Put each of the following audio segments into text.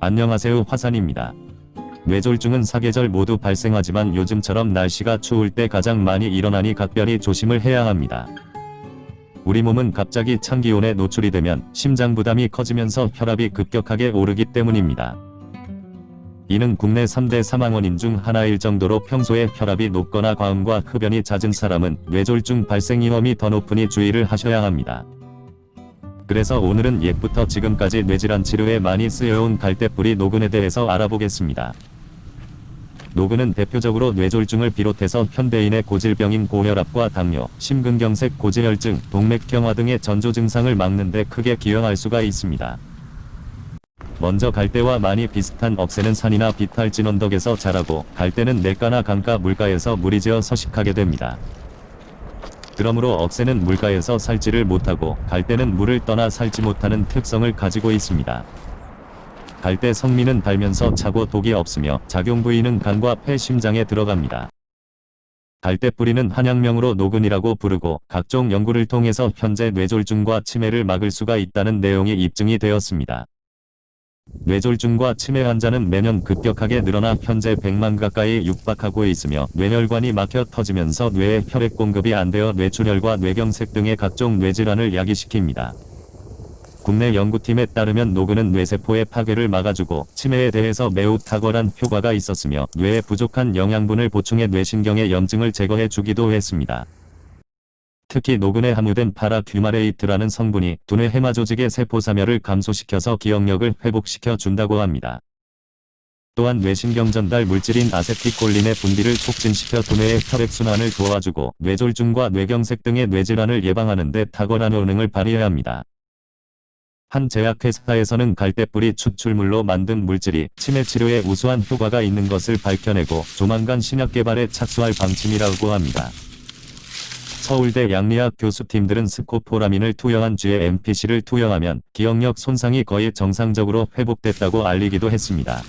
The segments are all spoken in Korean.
안녕하세요 화산입니다. 뇌졸중은 사계절 모두 발생하지만 요즘처럼 날씨가 추울 때 가장 많이 일어나니 각별히 조심을 해야 합니다. 우리 몸은 갑자기 찬 기온에 노출이 되면 심장 부담이 커지면서 혈압이 급격하게 오르기 때문입니다. 이는 국내 3대 사망 원인 중 하나일 정도로 평소에 혈압이 높거나 과음과 흡연이 잦은 사람은 뇌졸중 발생 위험이 더 높으니 주의를 하셔야 합니다. 그래서 오늘은 옛부터 지금까지 뇌질환 치료에 많이 쓰여온 갈대뿌리 노근에 대해서 알아보겠습니다. 노근은 대표적으로 뇌졸중을 비롯해서 현대인의 고질병인 고혈압과 당뇨, 심근경색, 고지혈증, 동맥경화 등의 전조 증상을 막는 데 크게 기여할 수가 있습니다. 먼저 갈대와 많이 비슷한 억새는 산이나 비탈진 언덕에서 자라고 갈대는 냇가나 강가 물가에서 물이 지어 서식하게 됩니다. 그러므로 억새는 물가에서 살지를 못하고 갈대는 물을 떠나 살지 못하는 특성을 가지고 있습니다. 갈대 성미는 달면서 차고 독이 없으며 작용 부위는 간과 폐 심장에 들어갑니다. 갈대 뿌리는 한약명으로 노근이라고 부르고 각종 연구를 통해서 현재 뇌졸중과 치매를 막을 수가 있다는 내용이 입증이 되었습니다. 뇌졸중과 치매 환자는 매년 급격하게 늘어나 현재 100만 가까이 육박하고 있으며 뇌혈관이 막혀 터지면서 뇌에 혈액 공급이 안 되어 뇌출혈과 뇌경색 등의 각종 뇌질환을 야기시킵니다. 국내 연구팀에 따르면 노근은 뇌세포의 파괴를 막아주고 치매에 대해서 매우 탁월한 효과가 있었으며 뇌에 부족한 영양분을 보충해 뇌신경의 염증을 제거해 주기도 했습니다. 특히 노근에 함유된 para-coumarate라는 성분이 두뇌 해마 조직의 세포 사멸을 감소시켜서 기억력을 회복시켜 준다고 합니다. 또한 뇌신경 전달 물질인 아세틸콜린의 분비를 촉진시켜 두뇌의 혈액순환을 도와주고 뇌졸중과 뇌경색 등의 뇌질환을 예방하는 데 탁월한 효능을 발휘한다 합니다. 한 제약회사에서는 갈대뿌리 추출물로 만든 물질이 치매 치료에 우수한 효과가 있는 것을 밝혀내고 조만간 신약 개발에 착수할 방침이라고 합니다. 서울대 양리학 교수팀들은 스코포라민을 투여한 쥐에 MPC를 투여하면 기억력 손상이 거의 정상적으로 회복됐다고 알리기도 했습니다.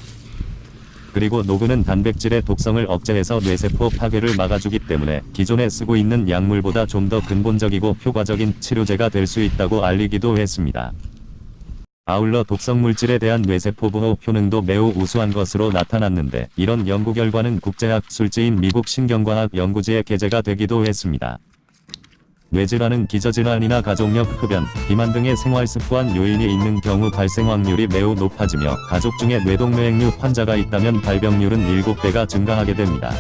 그리고 노근은 단백질의 독성을 억제해서 뇌세포 파괴를 막아주기 때문에 기존에 쓰고 있는 약물보다 좀 더 근본적이고 효과적인 치료제가 될 수 있다고 알리기도 했습니다. 아울러 독성물질에 대한 뇌세포 보호 효능도 매우 우수한 것으로 나타났는데 이런 연구 결과는 국제학 술지인 미국 신경과학 연구지에 게재가 되기도 했습니다. 뇌질환은 기저질환이나 가족력 흡연, 비만 등의 생활습관 요인이 있는 경우 발생 확률이 매우 높아지며 가족 중에 뇌동맥류 환자가 있다면 발병률은 7배가 증가하게 됩니다.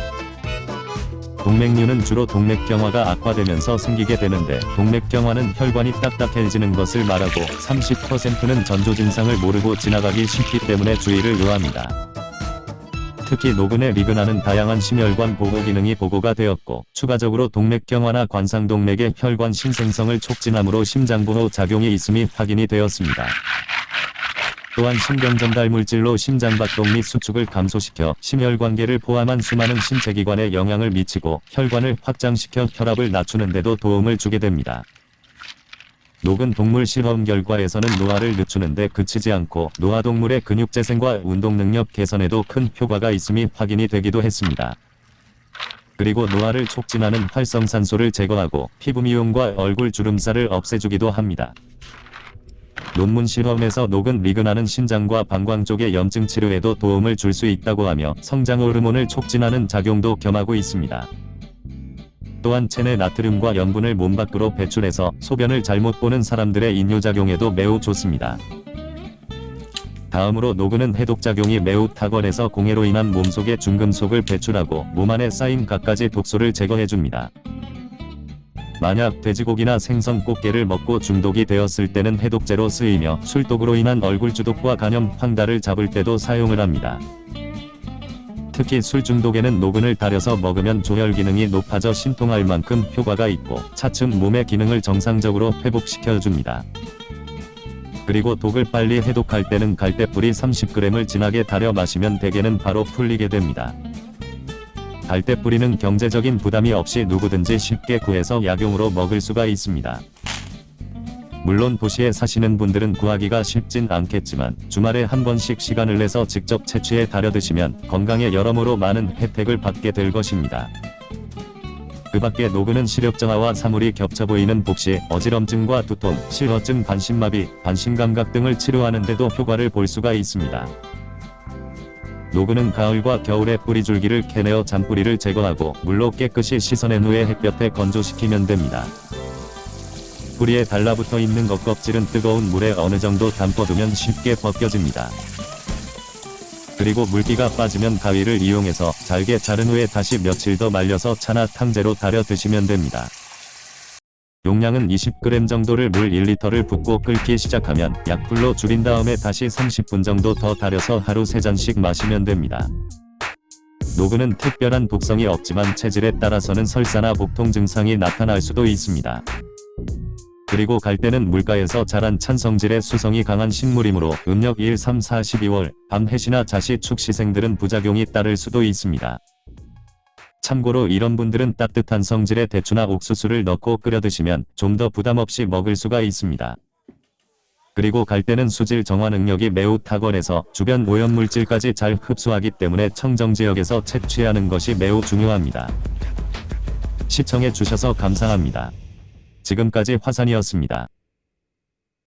동맥류는 주로 동맥경화가 악화되면서 생기게 되는데 동맥경화는 혈관이 딱딱해지는 것을 말하고 30%는 전조 증상을 모르고 지나가기 쉽기 때문에 주의를 요합니다. 특히 노근의 리그나는 다양한 심혈관 보호 기능이 보고가 되었고 추가적으로 동맥경화나 관상동맥의 혈관 신생성을 촉진함으로 심장보호 작용이 있음이 확인이 되었습니다. 또한 신경전달 물질로 심장박동 및 수축을 감소시켜 심혈관계를 포함한 수많은 신체기관에 영향을 미치고 혈관을 확장시켜 혈압을 낮추는 데도 도움을 주게 됩니다. 녹은 동물 실험 결과에서는 노화를 늦추는데 그치지 않고 노화동물의 근육 재생과 운동 능력 개선에도 큰 효과가 있음이 확인이 되기도 했습니다. 그리고 노화를 촉진하는 활성산소를 제거하고 피부 미용과 얼굴 주름살을 없애주기도 합니다. 논문 실험에서 녹은 리그나는 신장과 방광 쪽의 염증 치료에도 도움을 줄 수 있다고 하며 성장 호르몬을 촉진하는 작용도 겸하고 있습니다. 또한 체내 나트륨과 염분을 몸 밖으로 배출해서 소변을 잘못 보는 사람들의 인뇨작용에도 매우 좋습니다. 다음으로 노근은 해독작용이 매우 탁월해서 공해로 인한 몸속의 중금속을 배출하고 몸 안에 쌓인 갖가지 독소를 제거해줍니다. 만약 돼지고기나 생선 꽃게를 먹고 중독이 되었을 때는 해독제로 쓰이며 술독으로 인한 얼굴 주독과 간염, 황달을 잡을 때도 사용을 합니다. 특히 술 중독에는 노근을 달여서 먹으면 조혈 기능이 높아져 신통할 만큼 효과가 있고 차츰 몸의 기능을 정상적으로 회복시켜줍니다. 그리고 독을 빨리 해독할 때는 갈대뿌리 30g을 진하게 달여 마시면 대개는 바로 풀리게 됩니다. 갈대뿌리는 경제적인 부담이 없이 누구든지 쉽게 구해서 약용으로 먹을 수가 있습니다. 물론 도시에 사시는 분들은 구하기가 쉽진 않겠지만 주말에 한 번씩 시간을 내서 직접 채취해 달여 드시면 건강에 여러모로 많은 혜택을 받게 될 것입니다. 그 밖에 노근은 시력정화와 사물이 겹쳐 보이는 복시, 어지럼증과 두통, 실어증, 반신마비, 반신감각 등을 치료하는 데도 효과를 볼 수가 있습니다. 노그는 가을과 겨울에 뿌리줄기를 캐내어 잔뿌리를 제거하고 물로 깨끗이 씻어낸 후에 햇볕에 건조시키면 됩니다. 뿌리에 달라붙어 있는 겉껍질은 뜨거운 물에 어느 정도 담궈두면 쉽게 벗겨집니다. 그리고 물기가 빠지면 가위를 이용해서 잘게 자른 후에 다시 며칠 더 말려서 차나 탕제로 달여 드시면 됩니다. 용량은 20g 정도를 물 1리터를 붓고 끓기 시작하면 약불로 줄인 다음에 다시 30분 정도 더 달여서 하루 3잔씩 마시면 됩니다. 노그는 특별한 독성이 없지만 체질에 따라서는 설사나 복통 증상이 나타날 수도 있습니다. 그리고 갈대는 물가에서 자란 찬성질의 수성이 강한 식물이므로 음력 1, 3, 4, 12월 밤 해시나 자시 축시생들은 부작용이 따를 수도 있습니다. 참고로 이런 분들은 따뜻한 성질의 대추나 옥수수를 넣고 끓여 드시면 좀 더 부담 없이 먹을 수가 있습니다. 그리고 갈대는 수질 정화 능력이 매우 탁월해서 주변 오염물질까지 잘 흡수하기 때문에 청정지역에서 채취하는 것이 매우 중요합니다. 시청해 주셔서 감사합니다. 지금까지 화산이었습니다.